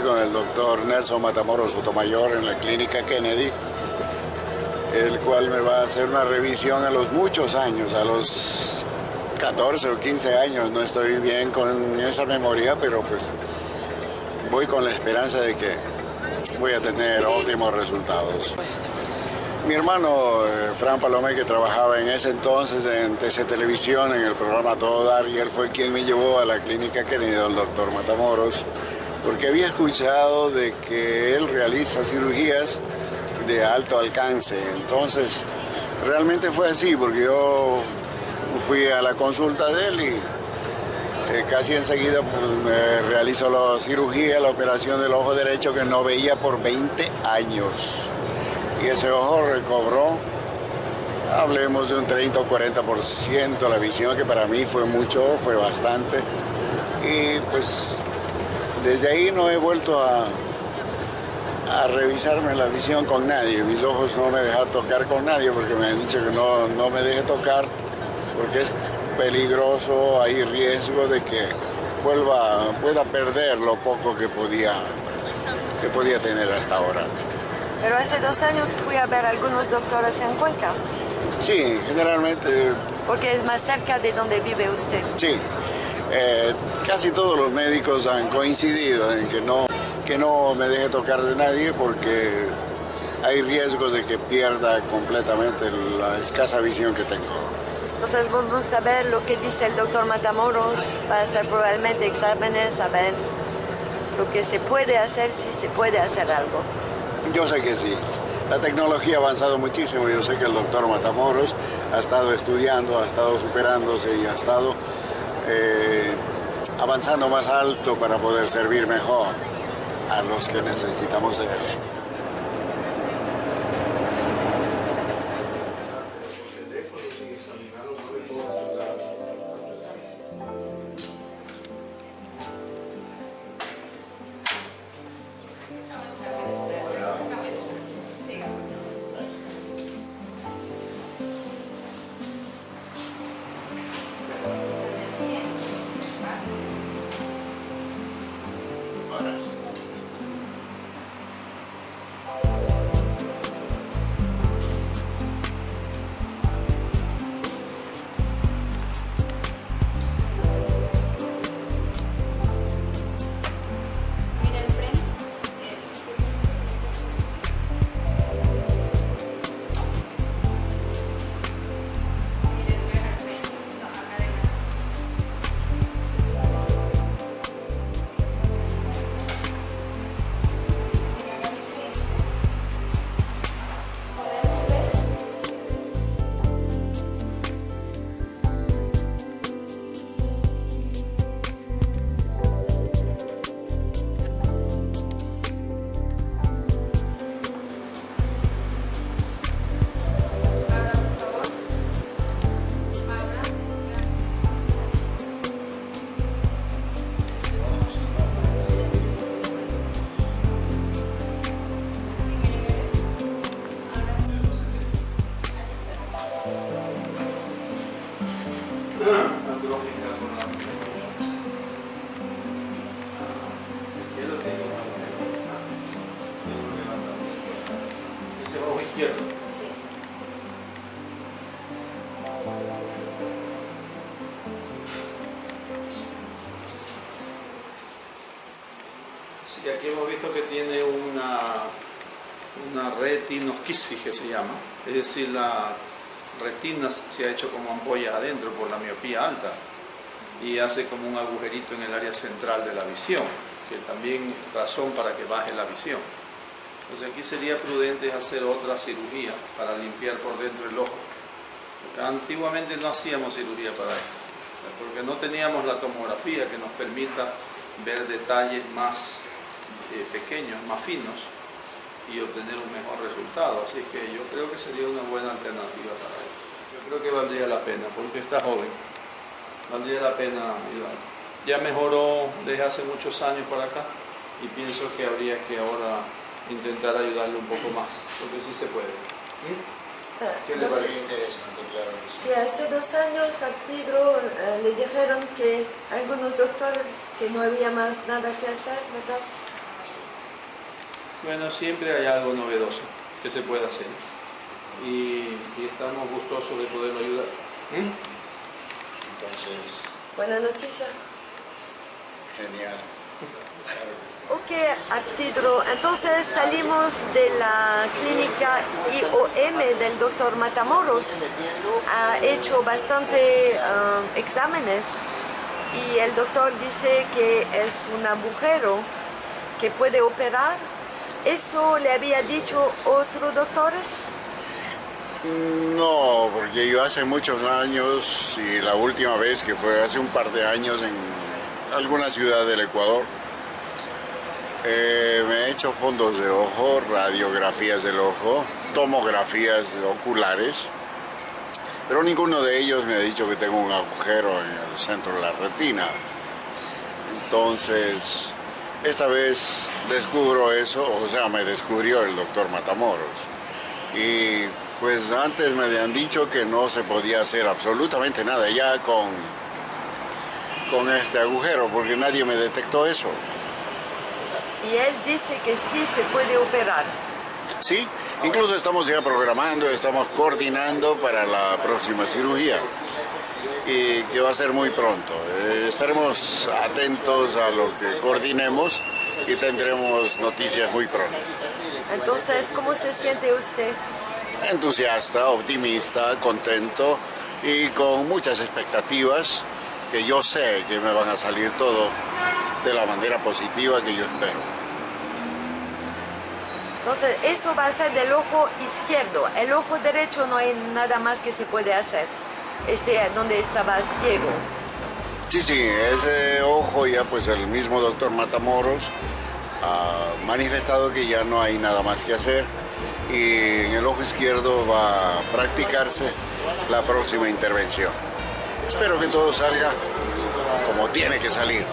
con el doctor Nelson Matamoros Sotomayor en la clínica Kennedy, el cual me va a hacer una revisión a los muchos años, a los 14 o 15 años, no estoy bien con esa memoria, pero pues voy con la esperanza de que voy a tener óptimos resultados. Mi hermano eh, Fran Palomé, que trabajaba en ese entonces en TC Televisión, en el programa Todo Dar, y él fue quien me llevó a la clínica querido el doctor Matamoros, porque había escuchado de que él realiza cirugías de alto alcance. Entonces, realmente fue así, porque yo fui a la consulta de él y eh, casi enseguida pues, me realizó la cirugía, la operación del ojo derecho que no veía por 20 años y ese ojo recobró, hablemos de un 30 o 40% la visión, que para mí fue mucho, fue bastante. Y pues desde ahí no he vuelto a, a revisarme la visión con nadie. Mis ojos no me dejan tocar con nadie porque me han dicho que no, no me deje tocar porque es peligroso, hay riesgo de que vuelva, pueda perder lo poco que podía, que podía tener hasta ahora. Pero hace dos años fui a ver algunos doctores en Cuenca. Sí, generalmente. Porque es más cerca de donde vive usted. Sí, eh, casi todos los médicos han coincidido en que no, que no me deje tocar de nadie porque hay riesgos de que pierda completamente la escasa visión que tengo. Entonces vamos a ver lo que dice el doctor Matamoros, va a hacer probablemente exámenes, a ver lo que se puede hacer, si se puede hacer algo. Yo sé que sí. La tecnología ha avanzado muchísimo. Yo sé que el doctor Matamoros ha estado estudiando, ha estado superándose y ha estado eh, avanzando más alto para poder servir mejor a los que necesitamos de él. Sí, aquí hemos visto que tiene una, una retinosquisis que se llama, es decir, la retina se ha hecho como ampolla adentro por la miopía alta y hace como un agujerito en el área central de la visión, que también es razón para que baje la visión. Entonces aquí sería prudente hacer otra cirugía para limpiar por dentro el ojo. Antiguamente no hacíamos cirugía para esto, porque no teníamos la tomografía que nos permita ver detalles más eh, pequeños, más finos y obtener un mejor resultado. Así que yo creo que sería una buena alternativa para él. Yo creo que valdría la pena, porque está joven. Valdría la pena ayudar. Ya mejoró desde hace muchos años para acá y pienso que habría que ahora intentar ayudarle un poco más, porque sí se puede. ¿Qué le parece? interesante, claro. Sí, hace dos años a Tidro eh, le dijeron que algunos doctores que no había más nada que hacer, ¿verdad? Bueno, siempre hay algo novedoso que se puede hacer. Y, y estamos gustosos de poderlo ayudar. ¿Mm? Entonces, Buena noticia. genial. Ok, Artidro, entonces salimos de la clínica IOM del doctor Matamoros. Ha hecho bastante ah, exámenes y el doctor dice que es un agujero que puede operar. ¿Eso le había dicho otros doctores? No, porque yo hace muchos años y la última vez que fue hace un par de años en alguna ciudad del Ecuador, eh, me he hecho fondos de ojo, radiografías del ojo, tomografías oculares, pero ninguno de ellos me ha dicho que tengo un agujero en el centro de la retina. Entonces, esta vez descubro eso, o sea, me descubrió el doctor Matamoros. Y pues antes me habían dicho que no se podía hacer absolutamente nada ya con, con este agujero, porque nadie me detectó eso. Y él dice que sí se puede operar. Sí, incluso estamos ya programando, estamos coordinando para la próxima cirugía y que va a ser muy pronto. Eh, estaremos atentos a lo que coordinemos y tendremos noticias muy pronto. Entonces, ¿cómo se siente usted? Entusiasta, optimista, contento y con muchas expectativas que yo sé que me van a salir todo de la manera positiva que yo espero. Entonces, eso va a ser del ojo izquierdo. El ojo derecho no hay nada más que se puede hacer. Este, donde estaba ciego. Sí, sí, ese ojo ya pues el mismo doctor Matamoros ha manifestado que ya no hay nada más que hacer y en el ojo izquierdo va a practicarse la próxima intervención. Espero que todo salga como tiene que salir.